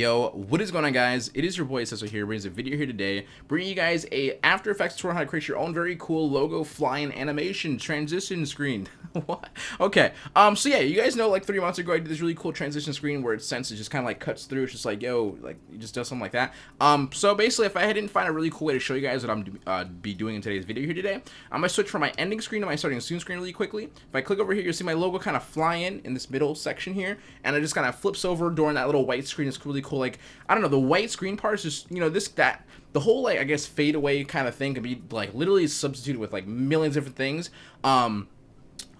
Yo, what is going on guys? It is your boy Cecil here, bringing a video here today, bringing you guys a After Effects tutorial how to create your own very cool logo flying animation transition screen. what? Okay, um, so yeah, you guys know like three months ago I did this really cool transition screen where it sense it just kind of like cuts through, it's just like, yo, like, you just does something like that. Um, so basically if I didn't find a really cool way to show you guys what I'm uh, be doing in today's video here today, I'm gonna switch from my ending screen to my starting soon screen really quickly. If I click over here, you'll see my logo kind of fly in in this middle section here, and it just kind of flips over during that little white screen. It's really really cool. Like, I don't know, the white screen part is just, you know, this, that, the whole, like, I guess, fade away kind of thing could be, like, literally substituted with, like, millions of different things. Um,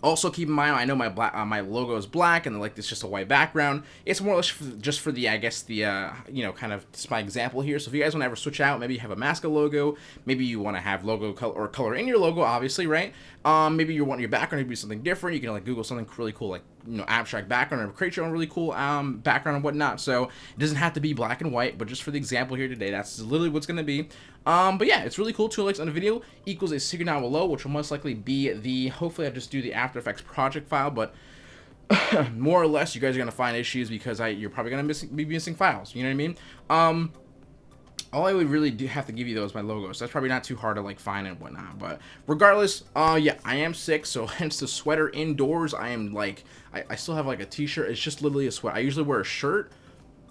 also, keep in mind, I know my black, uh, my logo is black, and like it's just a white background. It's more or less for, just for the, I guess, the, uh, you know, kind of just my example here. So if you guys want to ever switch out, maybe you have a mask logo, maybe you want to have logo color or color in your logo, obviously, right? Um, maybe you want your background to be something different. You can like Google something really cool, like you know, abstract background, or create your own really cool um background and whatnot. So it doesn't have to be black and white, but just for the example here today, that's literally what's gonna be. Um, but yeah, it's really cool. Two likes on the video equals a secret down below, which will most likely be the. Hopefully, I just do the After Effects project file, but. more or less, you guys are gonna find issues because I you're probably gonna miss, be missing files. You know what I mean? Um, all I would really do have to give you though is my logo. So that's probably not too hard to like find and whatnot. But regardless, uh, yeah, I am sick. So hence the sweater indoors. I am like, I, I still have like a t-shirt. It's just literally a sweat. I usually wear a shirt.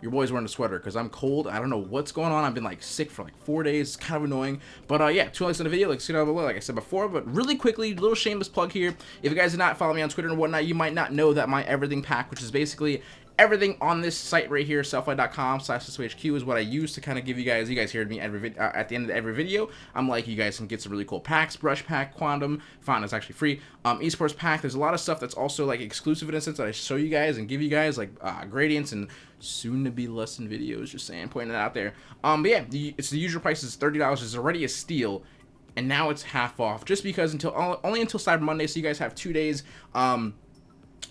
Your boy's wearing a sweater because I'm cold. I don't know what's going on. I've been like sick for like four days. It's kind of annoying. But uh, yeah, two likes on the video. Like see down below, like I said before. But really quickly, little shameless plug here. If you guys did not follow me on Twitter and whatnot, you might not know that my everything pack, which is basically everything on this site right here, sellfy.com slash HQ is what I use to kind of give you guys, you guys hear me every uh, at the end of every video. I'm like, you guys can get some really cool packs, brush pack, quantum, font is actually free, um, esports pack. There's a lot of stuff that's also like exclusive in a sense that I show you guys and give you guys like uh, gradients and soon to be lesson videos, just saying, pointing it out there. Um, but yeah, the, it's the usual price is $30. It's already a steal and now it's half off just because until only until Cyber Monday, so you guys have two days. Um,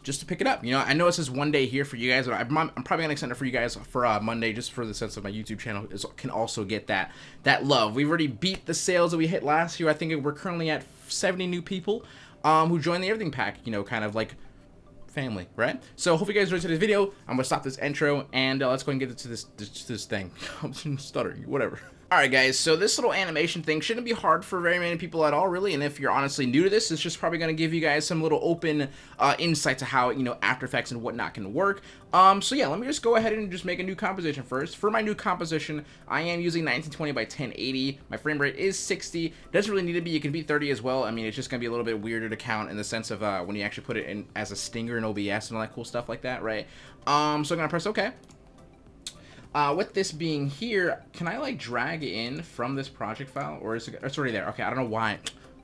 just to pick it up. You know, I know it says one day here for you guys, but I'm, I'm probably gonna extend it for you guys for uh, Monday, just for the sense of my YouTube channel is, can also get that that love. We've already beat the sales that we hit last year. I think we're currently at 70 new people um, who joined the Everything Pack. You know, kind of like family, right? So hope you guys enjoyed today's video. I'm gonna stop this intro and uh, let's go and get into this this, this thing. I'm stuttering, whatever. Alright guys, so this little animation thing shouldn't be hard for very many people at all really, and if you're honestly new to this, it's just probably going to give you guys some little open uh, insight to how, you know, After Effects and whatnot can work. Um, so yeah, let me just go ahead and just make a new composition first. For my new composition, I am using 1920 by 1080. My frame rate is 60. Doesn't really need to be, it can be 30 as well. I mean, it's just going to be a little bit weirder to count in the sense of uh, when you actually put it in as a stinger in OBS and all that cool stuff like that, right? Um, so I'm going to press OK. Uh, with this being here, can I like drag in from this project file or is it, it's already there? Okay, I don't know why.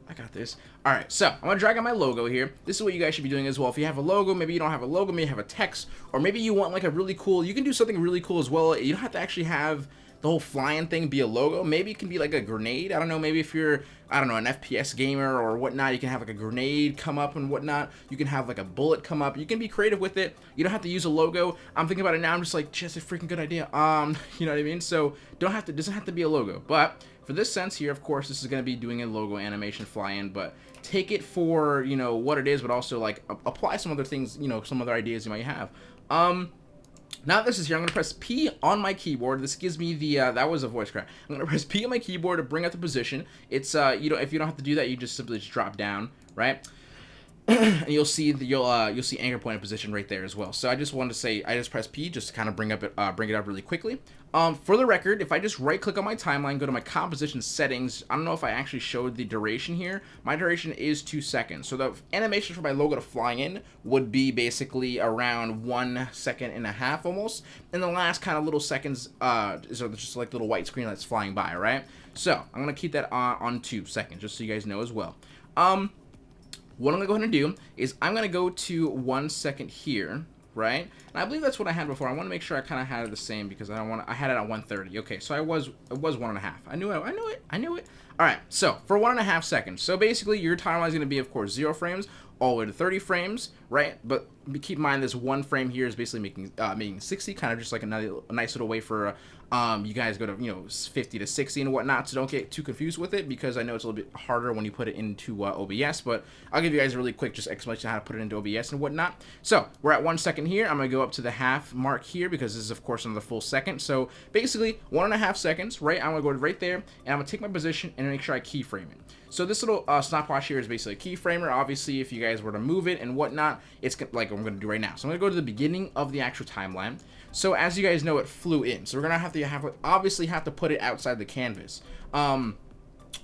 I got this. Alright, so I'm to drag on my logo here. This is what you guys should be doing as well. If you have a logo, maybe you don't have a logo, maybe you have a text, or maybe you want like a really cool, you can do something really cool as well. You don't have to actually have the whole flying thing be a logo. Maybe it can be like a grenade. I don't know. Maybe if you're, I don't know, an FPS gamer or whatnot, you can have like a grenade come up and whatnot. You can have like a bullet come up. You can be creative with it. You don't have to use a logo. I'm thinking about it now. I'm just like, just a freaking good idea. Um, you know what I mean? So don't have to, doesn't have to be a logo. But for this sense here, of course, this is going to be doing a logo animation fly in, but take it for, you know, what it is, but also like apply some other things, you know, some other ideas you might have. Um, now this is here, I'm going to press P on my keyboard. This gives me the, uh, that was a voice crack. I'm going to press P on my keyboard to bring up the position. It's, uh, you know, if you don't have to do that, you just simply just drop down, right? And you'll see the, you'll uh, you'll see anchor point in position right there as well. So I just wanted to say I just press P just to kind of bring up it uh, bring it up really quickly. Um, for the record, if I just right click on my timeline, go to my composition settings, I don't know if I actually showed the duration here. My duration is two seconds. So the animation for my logo to fly in would be basically around one second and a half almost. And the last kind of little seconds uh, is just like little white screen that's flying by, right? So I'm going to keep that on, on two seconds just so you guys know as well. Um, what I'm going to go ahead and do is I'm going to go to one second here, right? And I believe that's what I had before. I want to make sure I kind of had it the same because I don't want I had it at 130. Okay, so I was it was one and a half. I knew it. I knew it. I knew it. All right, so for one and a half seconds. So basically, your timeline is going to be, of course, zero frames all the way to 30 frames, right? But keep in mind this one frame here is basically making uh, making 60, kind of just like another a nice little way for um, you guys go to you know 50 to 60 and whatnot. So don't get too confused with it because I know it's a little bit harder when you put it into uh, OBS. But I'll give you guys a really quick just explanation how to put it into OBS and whatnot. So we're at one second here. I'm gonna go up to the half mark here because this is of course another full second. So basically one and a half seconds, right? I'm gonna go right there and I'm gonna take my position and make sure I keyframe it. So this little uh, stopwatch here is basically a keyframer. Obviously, if you guys were to move it and whatnot, it's like I'm going to do right now. So I'm going to go to the beginning of the actual timeline. So as you guys know, it flew in. So we're to have to have obviously have to put it outside the canvas. Um,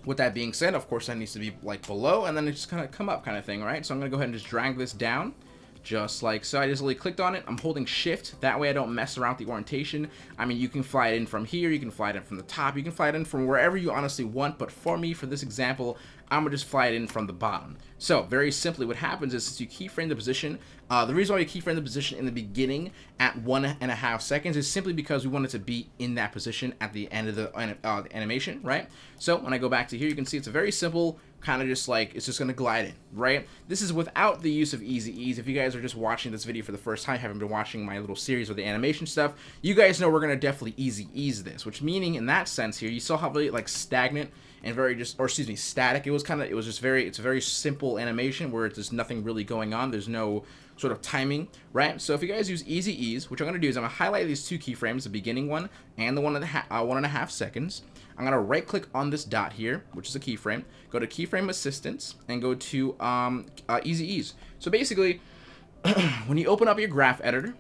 with that being said, of course, that needs to be like below, and then it's just of come up kind of thing, right? So I'm to go ahead and just drag this down just like so. I just really clicked on it. I'm holding shift. That way I don't mess around with the orientation. I mean, you can fly it in from here. You can fly it in from the top. You can fly it in from wherever you honestly want. But for me, for this example, I'm to just fly it in from the bottom. So very simply what happens is since you keyframe the position, uh, the reason why you keyframe the position in the beginning at one and a half seconds is simply because we want it to be in that position at the end of the, uh, the animation, right? So when I go back to here, you can see it's a very simple kind of just like it's just to glide in, right? This is without the use of easy ease. If you guys are just watching this video for the first time, haven't been watching my little series with the animation stuff, you guys know we're to definitely easy ease this, which meaning in that sense here, you saw how really like stagnant and very just, or excuse me, static. It was kind of, it was just very, it's a very simple animation where it's just nothing really going on. There's no sort of timing, right? So if you guys use easy ease, which I'm going to do is I'm going to highlight these two keyframes, the beginning one and the one half, uh, one and a half seconds. I'm going to right click on this dot here, which is a keyframe, go to keyframe assistance and go to um, uh, easy ease. So basically, when you open up your graph editor,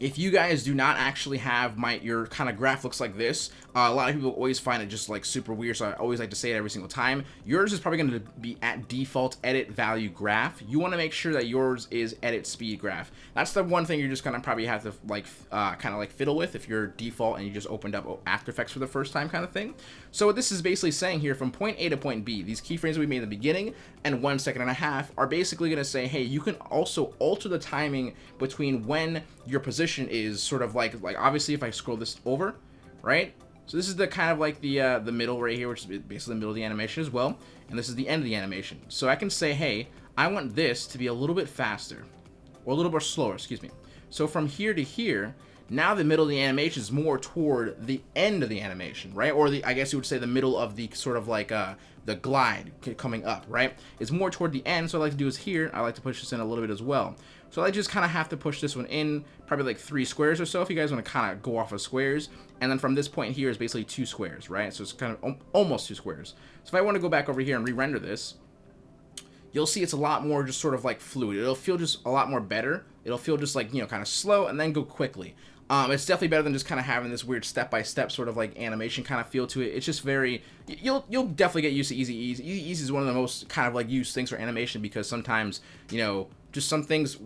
if you guys do not actually have my your kind of graph looks like this uh, a lot of people always find it just like super weird so i always like to say it every single time. Yours is probably going to be at default edit value graph. You want to make sure that yours is edit speed graph. That's the one thing you're just going to probably have to like uh, kind of like fiddle with if you're default and you just opened up after effects for the first time kind of thing. So what this is basically saying here from point a to point b these keyframes we made in the beginning and one second and a half are basically going to say hey you can also alter the timing between when your position is sort of like, like obviously if I scroll this over, right? So this is the kind of like the uh, the middle right here, which is basically the middle of the animation as well. And this is the end of the animation. So I can say, hey, I want this to be a little bit faster or a little bit slower, excuse me. So from here to here, now the middle of the animation is more toward the end of the animation, right? Or the, I guess you would say the middle of the sort of like uh, the glide coming up, right? It's more toward the end, so what I like to do is here, I like to push this in a little bit as well. So I just kind of have to push this one in, probably like three squares or so if you guys want to kind of go off of squares. And then from this point here is basically two squares, right? So it's kind of almost two squares. So if I want to go back over here and re-render this, you'll see it's a lot more just sort of like fluid. It'll feel just a lot more better. It'll feel just like, you know, kind of slow and then go quickly. Um, it's definitely better than just kind of having this weird step-by-step -step sort of like animation kind of feel to it. It's just very, you'll you'll definitely get used to Easy Ease. Easy Ease is one of the most kind of like used things for animation because sometimes, you know, just some things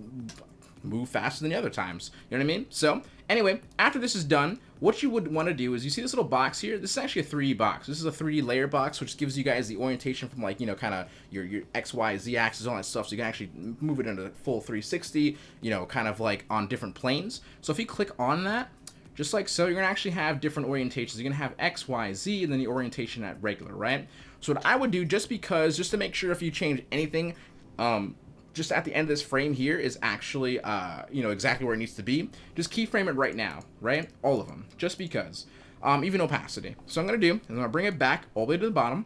move faster than the other times. You know what I mean? So anyway, after this is done, what you would want to do is you see this little box here. This is actually a 3D box. This is a 3D layer box, which gives you guys the orientation from like, you know, kind of your, your X, Y, Z axis, all that stuff. So you can actually move it into full 360, you know, kind of like on different planes. So if you click on that, just like so, you're going to actually have different orientations. You're going to have X, Y, Z, and then the orientation at regular, right? So what I would do, just because, just to make sure if you change anything, um, just at the end of this frame here is actually, uh, you know, exactly where it needs to be. Just keyframe it right now, right? All of them, just because. Um, even opacity. So I'm going to do, is I'm going to bring it back all the way to the bottom.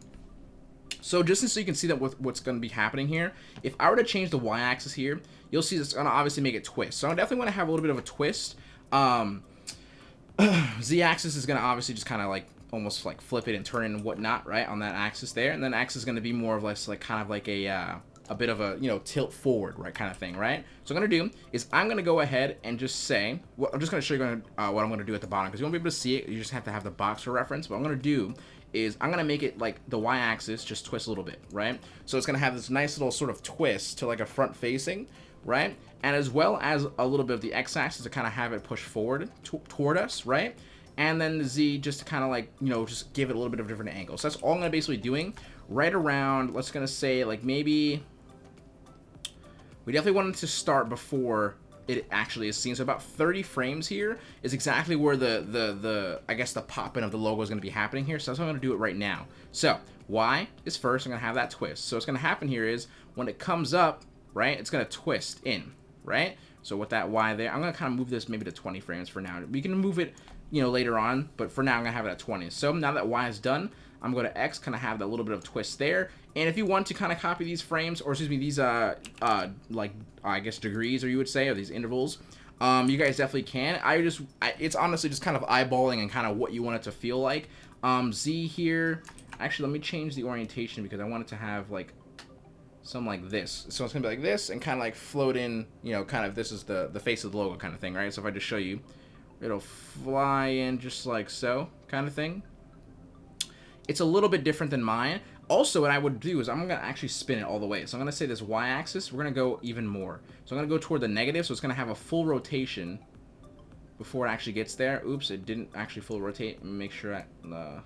So just so you can see that with what's going to be happening here, if I were to change the y-axis here, you'll see it's going to obviously make it twist. So I definitely want to have a little bit of a twist. Um, z-axis is going to obviously just kind of like almost like flip it and turn it and whatnot, right, on that axis there. And then axis is going to be more of less like kind of like a... Uh, a bit of a, you know, tilt forward, right, kind of thing, right? So I'm going to do is I'm going to go ahead and just say, well, I'm just going to show you uh, what I'm going to do at the bottom, because you won't be able to see it, you just have to have the box for reference. What I'm going to do is I'm going to make it like the y-axis just twist a little bit, right? So it's going to have this nice little sort of twist to like a front facing, right? And as well as a little bit of the x-axis to kind of have it push forward toward us, right? and then the Z just to kind of like, you know, just give it a little bit of different angles. So that's all I'm going to basically doing right around, let's going to say like maybe we definitely wanted to start before it actually is seen. So about 30 frames here is exactly where the, the, the I guess the pop-in of the logo is going to be happening here. So that's why I'm going to do it right now. So Y is first. I'm going to have that twist. So what's going to happen here is when it comes up, right, it's going to twist in, right? So with that Y there, I'm going to kind of move this maybe to 20 frames for now. We can move it, you know, later on, but for now I'm going to have it at 20. So now that Y is done, I'm going to X, kind of have that little bit of twist there. And if you want to kind of copy these frames, or excuse me, these, uh, uh, like, I guess degrees, or you would say, or these intervals, um, you guys definitely can. I just, I, it's honestly just kind of eyeballing and kind of what you want it to feel like. Um, Z here, actually, let me change the orientation because I want it to have, like, something like this. So it's going to be like this and kind of like float in, you know, kind of this is the, the face of the logo kind of thing, right? So if I just show you, it'll fly in just like so kind of thing. It's a little bit different than mine. Also, what I would do is I'm going to actually spin it all the way. So I'm going to say this y-axis, we're going to go even more. So I'm going to go toward the negative, so it's going to have a full rotation before it actually gets there. Oops, it didn't actually full rotate. Make sure I, uh,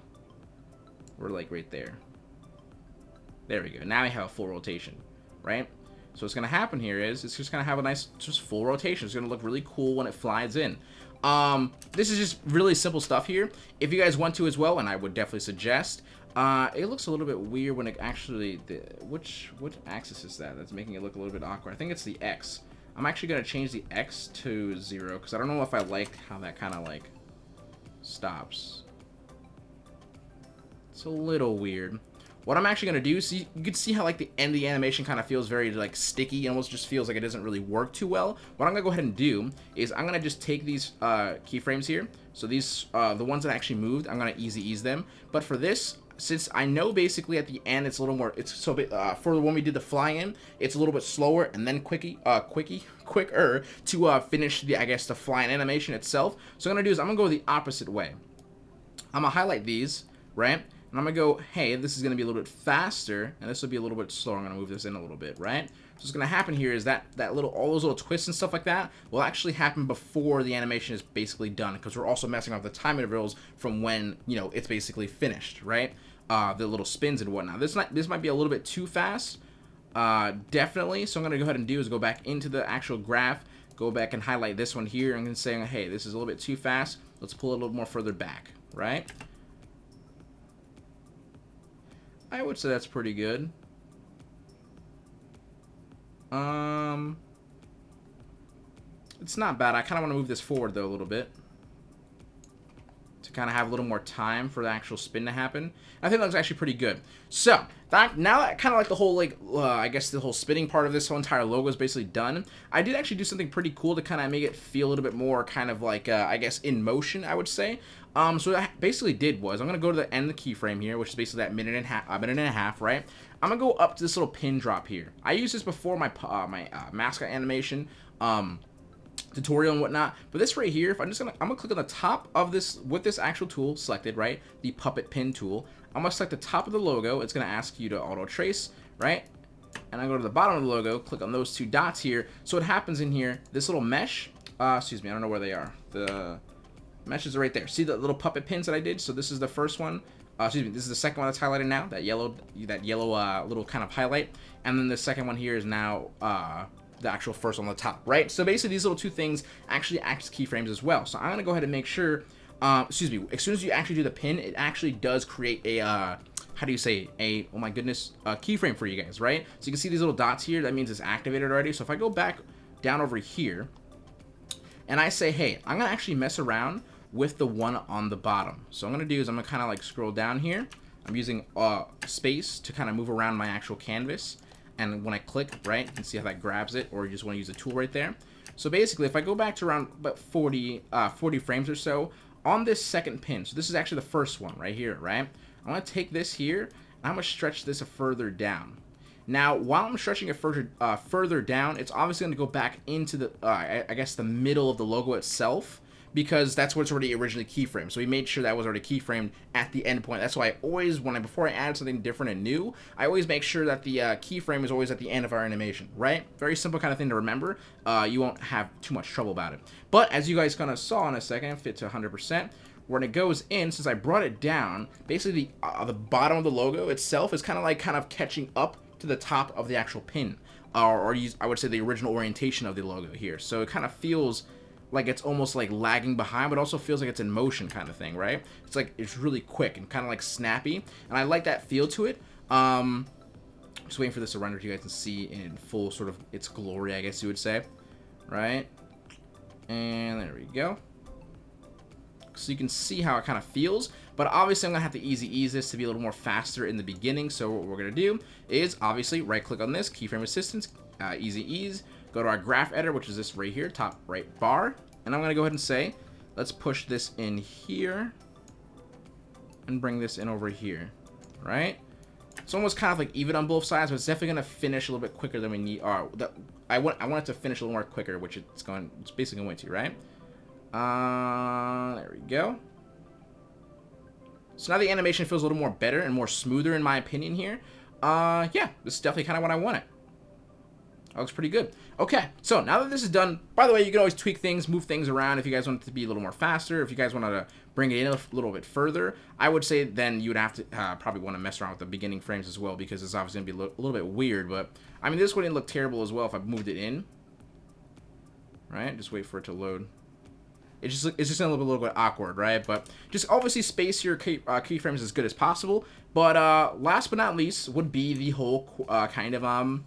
we're like right there. There we go. Now we have a full rotation, right? So what's going to happen here is it's just going to have a nice just full rotation. It's going to look really cool when it flies in. Um, this is just really simple stuff here. If you guys want to as well, and I would definitely suggest, uh, it looks a little bit weird when it actually, the, which, which axis is that? That's making it look a little bit awkward. I think it's the X. I'm actually going to change the X to zero because I don't know if I like how that kind of like stops. It's a little weird. What I'm actually going to do, see, you can see how like the end of the animation kind of feels very like sticky. Almost just feels like it doesn't really work too well. What I'm going to go ahead and do is I'm going to just take these uh, keyframes here. So these, uh, the ones that actually moved, I'm going to easy ease them. But for this, since I know basically at the end it's a little more, it's so bit, uh, for when we did the fly in, it's a little bit slower and then quickie, uh, quickie, quicker to uh, finish the, I guess, the flying animation itself. So I'm to do is I'm to go the opposite way. I'm to highlight these, right? And I'm going to go, hey, this is going to be a little bit faster, and this will be a little bit slower. I'm going to move this in a little bit, right? So what's going to happen here is that that little, all those little twists and stuff like that will actually happen before the animation is basically done, because we're also messing up the time intervals from when, you know, it's basically finished, right? Uh, the little spins and whatnot. This might, this might be a little bit too fast, uh, definitely. So I'm going to go ahead and do is go back into the actual graph, go back and highlight this one here, and say, hey, this is a little bit too fast. Let's pull it a little more further back, right? I would say that's pretty good. Um, it's not bad. I kind of want to move this forward, though, a little bit. To kind of have a little more time for the actual spin to happen. I think that looks actually pretty good. So, that now that kind of like the whole, like, uh, I guess the whole spinning part of this whole entire logo is basically done, I did actually do something pretty cool to kind of make it feel a little bit more kind of like, uh, I guess, in motion, I would say. Um, so what I basically did was, I'm to go to the end of the keyframe here, which is basically that minute and a half, a minute and a half, right? I'm to go up to this little pin drop here. I used this before my, uh, my uh, mascot animation, um, tutorial and whatnot. But this right here, if I'm just gonna, I'm gonna click on the top of this with this actual tool selected, right? The puppet pin tool. I'm gonna select the top of the logo. It's gonna ask you to auto trace, right? And I go to the bottom of the logo, click on those two dots here. So what happens in here, this little mesh, uh, excuse me, I don't know where they are. The meshes are right there. See the little puppet pins that I did? So this is the first one. Uh, excuse me, this is the second one that's highlighted now. That yellow, that yellow uh, little kind of highlight. And then the second one here is now uh, the actual first on the top, right? So basically these little two things actually act as keyframes as well. So I'm gonna go ahead and make sure, um, excuse me, as soon as you actually do the pin, it actually does create a, uh, how do you say, a, oh my goodness, a keyframe for you guys, right? So you can see these little dots here, that means it's activated already. So if I go back down over here, and I say, hey, I'm gonna actually mess around with the one on the bottom. So I'm gonna do is I'm gonna kind of like scroll down here. I'm using uh, space to kind of move around my actual canvas and when I click, right, you can see how that grabs it, or you just want to use the tool right there. So basically, if I go back to around about 40, uh, 40 frames or so, on this second pin, so this is actually the first one right here, right? I'm going to take this here, and I'm going to stretch this a further down. Now, while I'm stretching it further, uh, further down, it's obviously going to go back into the, uh, I, I guess, the middle of the logo itself because that's what's already originally keyframed. So we made sure that was already keyframed at the end point. That's why I always, when I before I add something different and new, I always make sure that the uh, keyframe is always at the end of our animation, right? Very simple kind of thing to remember. Uh, you won't have too much trouble about it. But as you guys kind of saw in a second, fit to 100%, when it goes in, since I brought it down, basically the, uh, the bottom of the logo itself is kind of like kind of catching up to the top of the actual pin. Or, or use, I would say the original orientation of the logo here. So it kind of feels like it's almost like lagging behind, but also feels like it's in motion kind of thing, right? It's like it's really quick and kind of like snappy, and I like that feel to it. Um, just waiting for this to render so you guys can see in full sort of its glory, I guess you would say. right? And there we go. So you can see how it kind of feels. But obviously, I'm to have to easy ease this to be a little more faster in the beginning. So what we're to do is obviously right click on this, keyframe assistance, uh, easy ease. Go to our graph editor, which is this right here, top right bar. And I'm going to go ahead and say, let's push this in here and bring this in over here, right? It's almost kind of like even on both sides, but it's definitely going to finish a little bit quicker than we need. Uh, the, I want I want it to finish a little more quicker, which it's going. It's basically going to, right? Uh, there we go. So now the animation feels a little more better and more smoother in my opinion here. Uh, yeah, this is definitely kind of what I wanted. That looks pretty good. Okay, so now that this is done, by the way, you can always tweak things, move things around if you guys want it to be a little more faster, if you guys wanted to bring it in a little bit further, I would say then you would have to uh, probably want to mess around with the beginning frames as well because it's obviously going to be a little bit weird, but I mean, this wouldn't look terrible as well if I moved it in. Right? Just wait for it to load. It's just it's just a little little bit awkward, right? But just obviously space your key, uh, keyframes as good as possible. But uh, last but not least would be the whole uh, kind of um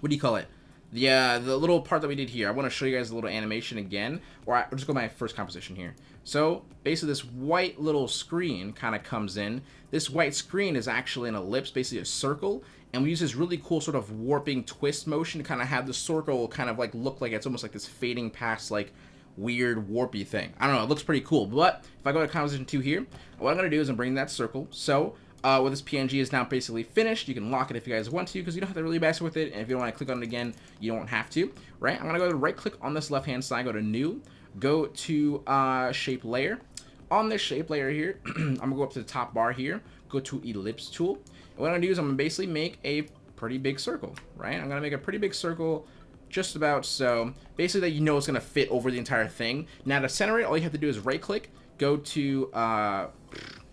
what do you call it? The, uh, the little part that we did here, I want to show you guys a little animation again, or I, will just go my first composition here. So basically this white little screen kind of comes in. This white screen is actually an ellipse, basically a circle, and we use this really cool sort of warping twist motion to kind of have the circle kind of like look like it's almost like this fading past like weird warpy thing. I don't know, it looks pretty cool. But if I go to composition 2 here, what I'm going to do is I'm bringing that circle. So uh, this PNG is now basically finished. You can lock it if you guys want to, because you don't have to really mess with it. And if you don't want to click on it again, you don't have to, right? I'm going to go to right click on this left-hand side, go to New, go to uh, Shape Layer. On this shape layer here, I'm going to go up to the top bar here, go to Ellipse Tool. And what I'm going to do is I'm going to basically make a pretty big circle, right? I'm going to make a pretty big circle just about so. Basically that you know it's going to fit over the entire thing. Now to center it, all you have to do is right click, go to... Uh,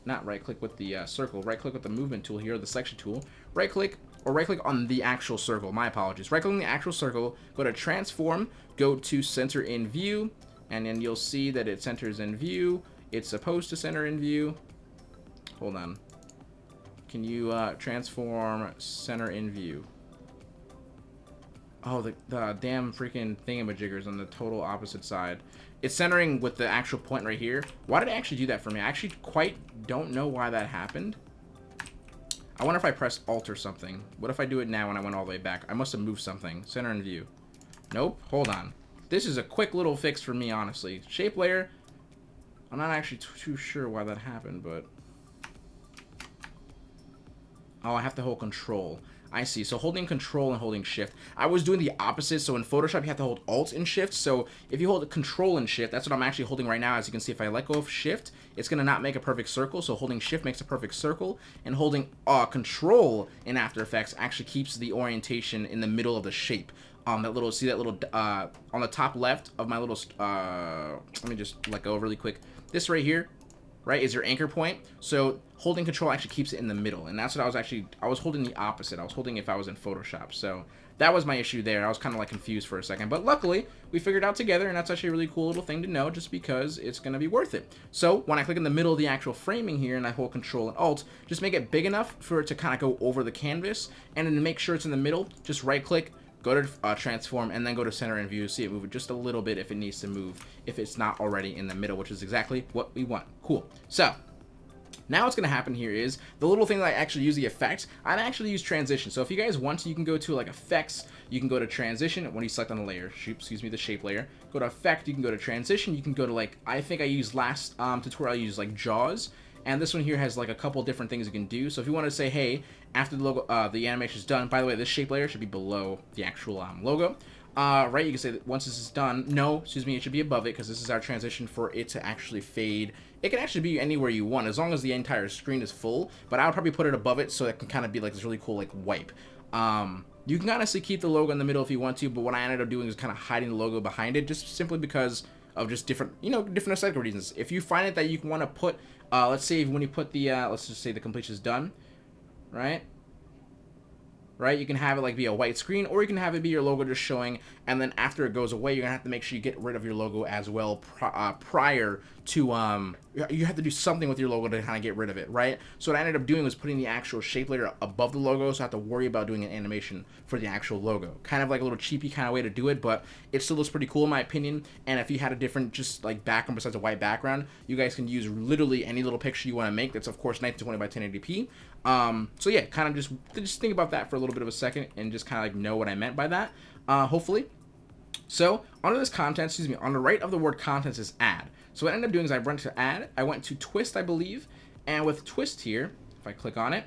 not right click with the uh, circle, right click with the movement tool here, the selection tool, right click or right click on the actual circle, my apologies, right click on the actual circle, go to transform, go to center in view, and then you'll see that it centers in view, it's supposed to center in view, hold on, can you uh, transform center in view? Oh, the, the damn freaking thingamajiggers on the total opposite side. It's centering with the actual point right here. Why did it actually do that for me? I actually quite don't know why that happened. I wonder if I press Alt or something. What if I do it now when I went all the way back? I must have moved something. Center in view. Nope. Hold on. This is a quick little fix for me, honestly. Shape layer. I'm not actually too sure why that happened, but... Oh, I have to hold control. I see. So holding control and holding shift. I was doing the opposite. So in Photoshop, you have to hold alt and shift. So if you hold control and shift, that's what I'm actually holding right now. As you can see, if I let go of shift, it's going to not make a perfect circle. So holding shift makes a perfect circle. And holding uh, control in After Effects actually keeps the orientation in the middle of the shape. Um, that little, see that little, uh, on the top left of my little, uh, let me just let go really quick. This right here, right, is your anchor point. So holding control actually keeps it in the middle. And that's what I was actually, I was holding the opposite. I was holding if I was in Photoshop. So that was my issue there. I was kind of like confused for a second. But luckily, we figured out together, and that's actually a really cool little thing to know just because it's going to be worth it. So when I click in the middle of the actual framing here and I hold control and alt, just make it big enough for it to kind of go over the canvas. And then to make sure it's in the middle, just right click, go to uh, transform and then go to center and view see it move just a little bit if it needs to move if it's not already in the middle which is exactly what we want cool so now what's going to happen here is the little thing that I actually use the effect, I actually use transition. So if you guys want to, you can go to like effects, you can go to transition when you select on the layer, excuse me, the shape layer, go to effect, you can go to transition, you can go to like, I think I used last um, tutorial, I used like jaws, and this one here has like a couple different things you can do. So if you want to say, hey, after the logo, uh, the animation is done, by the way, this shape layer should be below the actual um, logo. Uh, right, you can say that once this is done, no, excuse me, it should be above it because this is our transition for it to actually fade. It can actually be anywhere you want as long as the entire screen is full, but I would probably put it above it so it can kind of be like this really cool like wipe. Um, you can honestly keep the logo in the middle if you want to, but what I ended up doing is kind of hiding the logo behind it just simply because of just different, you know, different aesthetic reasons. If you find it that you want to put uh, let's say when you put the, uh, let's just say the completion is done, right? Right, you can have it like be a white screen, or you can have it be your logo just showing, and then after it goes away, you're gonna have to make sure you get rid of your logo as well uh, prior to um you have to do something with your logo to kind of get rid of it, right? So what I ended up doing was putting the actual shape layer above the logo, so I have to worry about doing an animation for the actual logo. Kind of like a little cheapy kind of way to do it, but it still looks pretty cool in my opinion. And if you had a different just like background besides a white background, you guys can use literally any little picture you want to make. That's of course 1920 by 1080p. Um, so yeah, kind of just just think about that for a little bit of a second and just kind of like know what I meant by that. Uh, hopefully. So under this content, excuse me, on the right of the word contents is add. So what I ended up doing is I went to add, I went to twist, I believe, and with twist here, if I click on it,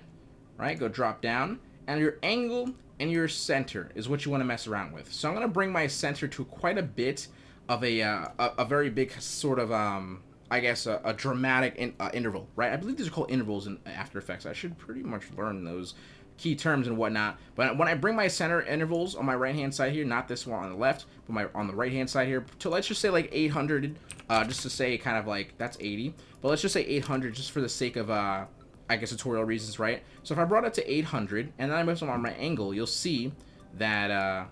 right, go drop down, and your angle and your center is what you want to mess around with. So I'm going to bring my center to quite a bit of a, uh, a, a, very big sort of, um, I guess, a, a dramatic in, uh, interval, right? I believe these are called intervals in After Effects. I should pretty much learn those key terms and whatnot. But when I bring my center intervals on my right hand side here, not this one on the left, but my on the right hand side here, to let's just say like 800, uh, just to say kind of like that's 80, but let's just say 800 just for the sake of uh, I guess tutorial reasons, right? So if I brought it to 800 and then I move on my angle, you'll see that uh,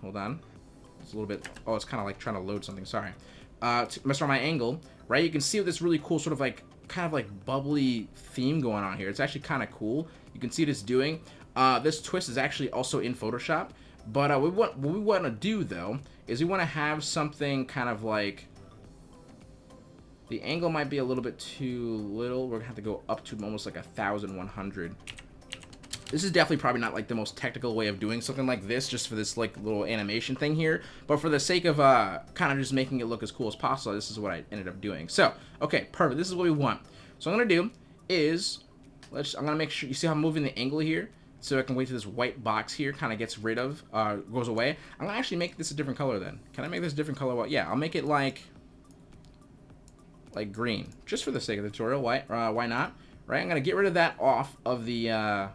hold on, it's a little bit. Oh, it's kind of like trying to load something. Sorry. Uh, to mess around my angle, right? You can see this really cool sort of like kind of like bubbly theme going on here. It's actually kind of cool. You can see what it's doing. Uh, this twist is actually also in Photoshop. But uh, we want, what we want to do, though, is we want to have something kind of like... The angle might be a little bit too little. We're going to have to go up to almost like a 1,100. This is definitely probably not like the most technical way of doing something like this, just for this like little animation thing here. But for the sake of uh, kind of just making it look as cool as possible, this is what I ended up doing. So, okay, perfect. This is what we want. So I'm going to do is, let's. I'm to make sure, you see how I'm moving the angle here? So I can wait till this white box here kind of gets rid of, uh, goes away. I'm to actually make this a different color then. Can I make this a different color? Well, yeah, I'll make it like, like green. Just for the sake of the tutorial. Why, uh, why not? Right, I'm to get rid of that off of the, uh,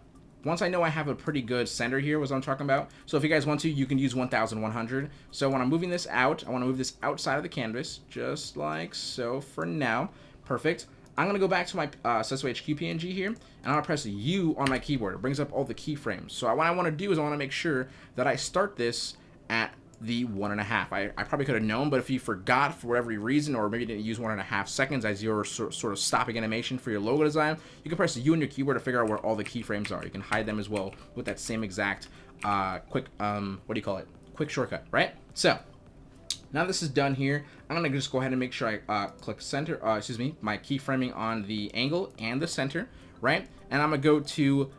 once I know I have a pretty good center here, was I'm talking about. So if you guys want to, you can use 1100. So when I'm moving this out, I want to move this outside of the canvas, just like so for now. Perfect. I'm going to go back to my uh, HQ PNG here, and I'm going to press U on my keyboard. It brings up all the keyframes. So what I want to do is I want to make sure that I start this at the one and a half. I, I probably could have known, but if you forgot for whatever reason, or maybe didn't use one and a half seconds as your sort, sort of stopping animation for your logo design, you can press U on your keyboard to figure out where all the keyframes are. You can hide them as well with that same exact uh, quick, um, what do you call it? Quick shortcut, right? So, now this is done here, I'm going to just go ahead and make sure I uh, click center, uh, excuse me, my keyframing on the angle and the center, right? And I'm going to go to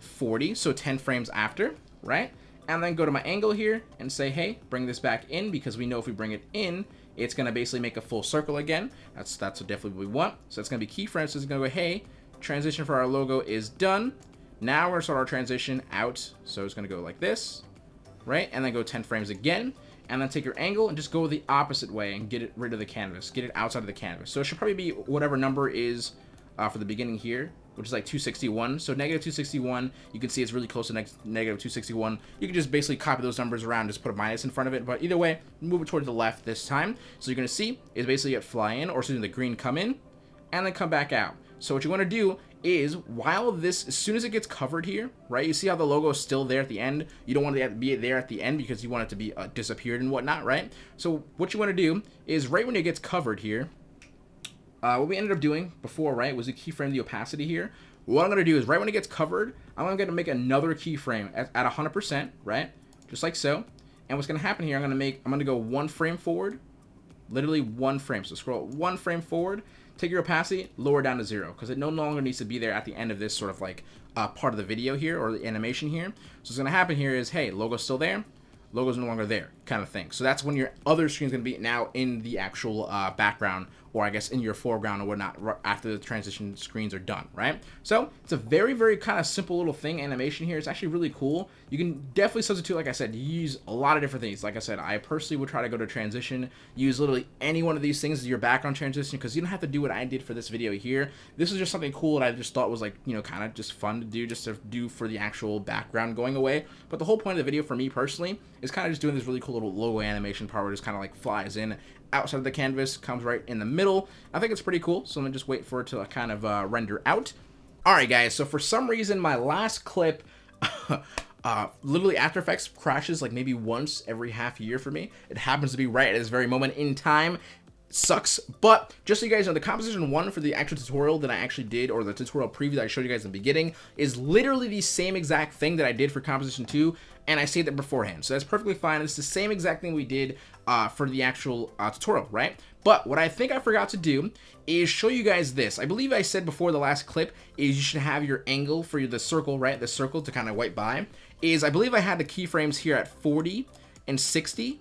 40, so 10 frames after, right? And then go to my angle here and say, hey, bring this back in because we know if we bring it in, it's going to basically make a full circle again. That's that's definitely what we want. So it's going to be keyframes. So it's going to go, hey, transition for our logo is done. Now we're going to start our transition out. So it's going to go like this, right? And then go 10 frames again and then take your angle and just go the opposite way and get it rid of the canvas. Get it outside of the canvas. So it should probably be whatever number is uh, for the beginning here, which is like 261. So negative 261, you can see it's really close to negative 261. You can just basically copy those numbers around, just put a minus in front of it. But either way, move it towards the left this time. So you're going to see is basically it fly in, or me, the green come in, and then come back out. So what you want to do is while this, as soon as it gets covered here, right, you see how the logo is still there at the end. You don't want it to be there at the end because you want it to be uh, disappeared and whatnot, right? So what you want to do is right when it gets covered here, uh, what we ended up doing before, right, was to keyframe the opacity here. What I'm going to do is right when it gets covered, I'm going to make another keyframe at, at 100%, right, just like so. And what's going to happen here, I'm going to make, I'm going to go one frame forward, literally one frame. So scroll one frame forward, take your opacity, lower down to zero, because it no longer needs to be there at the end of this sort of like uh, part of the video here, or the animation here. So what's going to happen here is, hey, logo's still there, logo's no longer there, kind of thing. So that's when your other screen is going to be now in the actual uh, background or I guess in your foreground or whatnot after the transition screens are done, right? So it's a very, very kind of simple little thing animation here. It's actually really cool. You can definitely substitute, like I said, use a lot of different things. Like I said, I personally would try to go to transition, use literally any one of these things as your background transition because you don't have to do what I did for this video here. This is just something cool that I just thought was like, you know, kind of just fun to do, just to do for the actual background going away. But the whole point of the video for me personally is kind of just doing this really cool little logo animation part where it just kind of like flies in outside of the canvas, comes right in the middle. I think it's pretty cool, so I'm going to just wait for it to kind of uh, render out. Alright guys, so for some reason my last clip, uh, literally After Effects crashes like maybe once every half year for me. It happens to be right at this very moment in time. sucks but just so you guys know the composition one for the actual tutorial that i actually did or the tutorial preview that i showed you guys in the beginning is literally the same exact thing that i did for composition two and i saved it beforehand so that's perfectly fine it's the same exact thing we did uh, for the actual uh, tutorial right? But what i think i forgot to do is show you guys this. I believe i said before the last clip is you should have your angle for the circle right? The circle to kind of wipe by. Is i believe i had the keyframes here at 40 and 60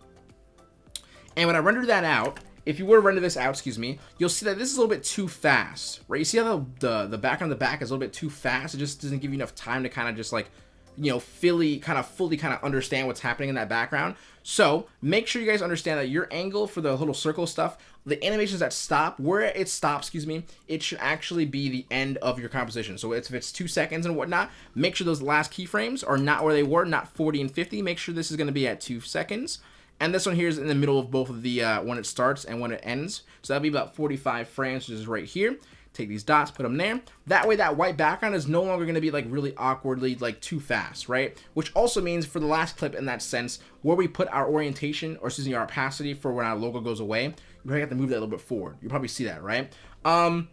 and when i render that out if you were to render this out, excuse me, you'll see that this is a little bit too fast, right? You see how the, the, the background of the back is a little bit too fast? It just doesn't give you enough time to kind of just like, you know, fully, kind of fully kind of understand what's happening in that background. So make sure you guys understand that your angle for the little circle stuff, the animations that stop, where it stops, excuse me, it should actually be the end of your composition. So if it's two seconds and whatnot, make sure those last keyframes are not where they were, not 40 and 50. Make sure this is going to be at two seconds. And this one here is in the middle of both of the, uh, when it starts and when it ends. So that'll be about 45 frames, which is right here. Take these dots, put them there. That way that white background is no longer going to be like really awkwardly like too fast, right? Which also means for the last clip in that sense, where we put our orientation or excuse me, our opacity for when our logo goes away, you probably have to move that a little bit forward. You probably see that, right? Um,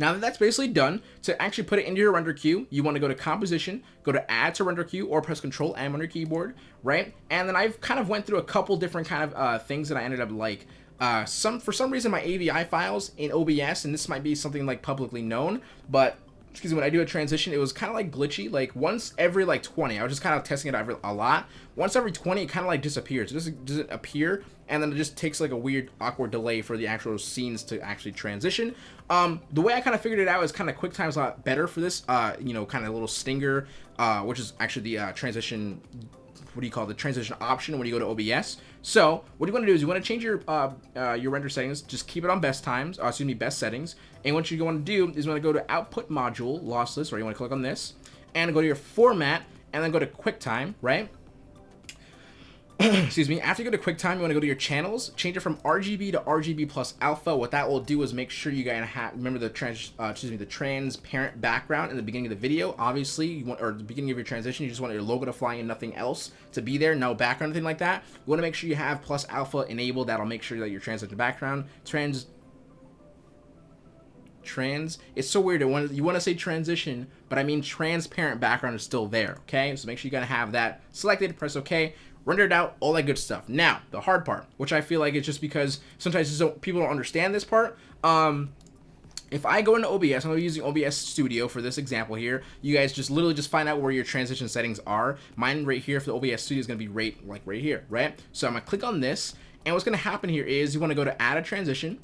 now that that's basically done, to actually put it into your render queue, you want to go to composition, go to add to render queue, or press control M on your keyboard, right? And then I've kind of went through a couple different kind of uh, things that I ended up like. Uh, some For some reason, my AVI files in OBS, and this might be something like publicly known, but excuse me, when I do a transition, it was kind of like glitchy. Like once every like 20, I was just kind of testing it every, a lot. Once every 20, it kind of like disappears. It doesn't, doesn't appear, and then it just takes like a weird, awkward delay for the actual scenes to actually transition. Um, the way I kind of figured it out is kind of QuickTime's a lot better for this, uh, you know, kind of a little stinger, uh, which is actually the uh, transition what do you call it, the transition option when you go to OBS. So what you want to do is you want to change your uh, uh, your render settings. Just keep it on best times, uh, excuse me, best settings. And what you want to do is you want to go to output module lossless, or you want to click on this and go to your format and then go to QuickTime, right? Excuse me, after you go to QuickTime, you want to go to your channels, change it from RGB to RGB plus alpha. What that will do is make sure you guys have, remember the trans, uh, excuse me, the transparent background in the beginning of the video. Obviously, you want, or the beginning of your transition, you just want your logo to fly and nothing else to be there, no background, anything like that. You want to make sure you have plus alpha enabled. That'll make sure that your transition background trans trans it's so weird want you want to say transition but i mean transparent background is still there okay so make sure you gotta have that selected press ok rendered out, all that good stuff. Now, the hard part, which I feel like it's just because sometimes people don't understand this part. Um, if I go into OBS, I'm using OBS Studio for this example here. You guys just literally just find out where your transition settings are. Mine right here for the OBS Studio is going to be right like right here, right? So I'm going to click on this, and what's going to happen here is you want to go to add a transition.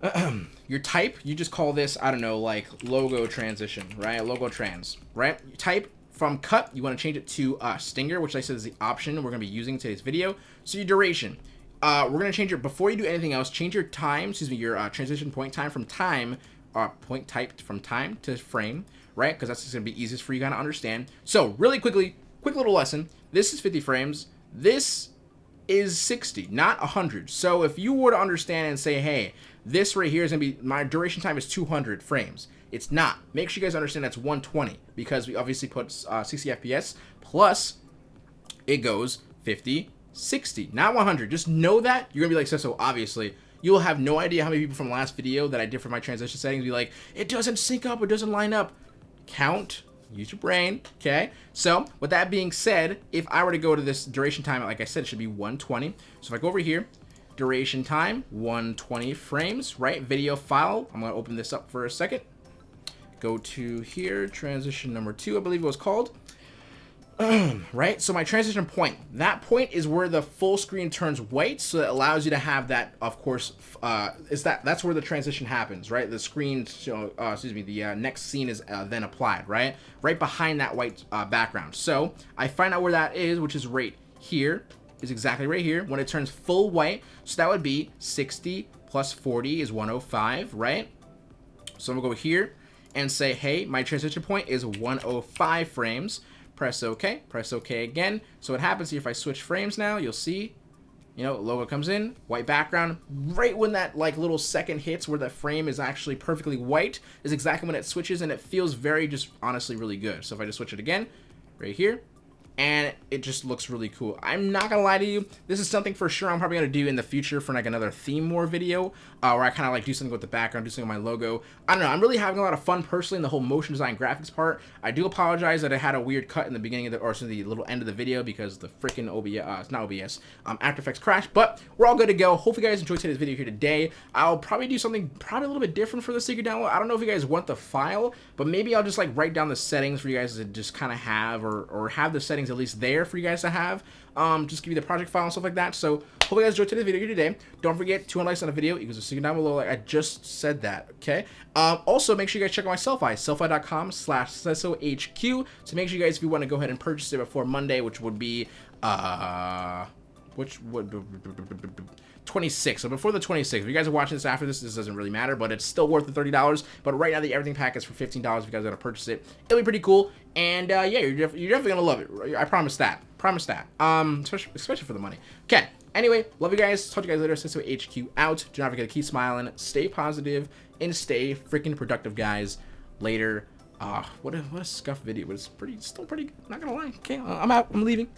your type, you just call this, I don't know, like logo transition, right? Logo trans, right? Type from cut, you want to change it to uh, stinger, which I said is the option we're going to be using in today's video. So your duration, uh, we're going to change it before you do anything else. Change your time, excuse me, your uh, transition point time from time, uh, point type from time to frame, right? Because that's going to be easiest for you guys to understand. So really quickly, quick little lesson. This is 50 frames. This is 60, not 100. So if you were to understand and say, hey, this right here is going to be, my duration time is 200 frames. It's not. Make sure you guys understand that's 120 because we obviously put uh, 60 FPS plus it goes 50, 60, not 100. Just know that. You're going to be like, so, so obviously you'll have no idea how many people from last video that I did for my transition settings be like, it doesn't sync up, it doesn't line up. Count, use your brain, okay? So, with that being said, if I were to go to this duration time, like I said, it should be 120. So if I go over here, duration time, 120 frames, right? Video file, I'm gonna open this up for a second go to here, transition number two, I believe it was called. right, so my transition point, that point is where the full screen turns white, so it allows you to have that, of course, uh, is that, that's where the transition happens, right? The screen, so, uh, excuse me, the uh, next scene is uh, then applied, right? Right behind that white uh, background. So I find out where that is, which is right here, is exactly right here, when it turns full white, so that would be 60 plus 40 is 105, right? So I'm gonna go here, and say, hey, my transition point is 105 frames. Press OK, press OK again. So what happens here, if I switch frames now, you'll see, you know, logo comes in, white background. Right when that like little second hits where the frame is actually perfectly white is exactly when it switches and it feels very just honestly really good. So if I just switch it again, right here, and it just looks really cool. I'm not gonna lie to you, this is something for sure I'm probably gonna do in the future for like another theme war video, uh, where I kind of like do something with the background, do something with my logo. I don't know, I'm really having a lot of fun personally in the whole motion design graphics part. I do apologize that I had a weird cut in the beginning of the, or so the little end of the video because the freaking OBS, uh, it's not OBS, um, After Effects crashed, but we're all good to go. Hopefully you guys enjoyed today's video here today. I'll probably do something probably a little bit different for the secret download. I don't know if you guys want the file, but maybe I'll just like write down the settings for you guys to just kind of have, or, or have the settings at least there for you guys to have. Um, just give you the project file and stuff like that. So hope you guys enjoyed today's video here today. Don't forget 200 likes on the video equals a secret down below. Like I just said that. Okay. Um, also make sure you guys check out my Sellfy, sellfy.com slash HQ. So make sure you guys, if you want to go ahead and purchase it before Monday, which would be uh, which would 26. So before the 26, if you guys are watching this after this, this doesn't really matter, but it's still worth the $30. But right now, the everything pack is for $15 if you guys got to purchase it. It'll be pretty cool. And uh, yeah, you're, def you're definitely going to love it. I promise that. Promise that. Um, especially, especially for the money. Okay. Anyway, love you guys. Talk to you guys later. Cisco HQ out. Do not forget to keep smiling, stay positive, and stay freaking productive, guys. Later. Uh, what a, what a scuff video, but it's pretty, still pretty good. Not gonna lie. Okay, I'm out. I'm leaving.